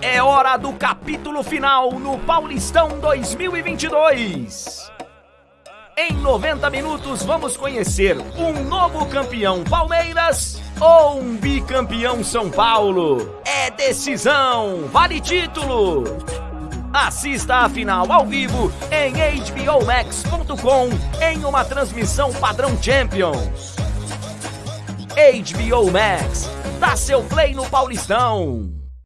É hora do capítulo final no Paulistão 2022. Em 90 minutos vamos conhecer um novo campeão Palmeiras ou um bicampeão São Paulo. É decisão, vale título. Assista a final ao vivo em hbomax.com em uma transmissão padrão Champions. HBO Max, dá seu play no Paulistão.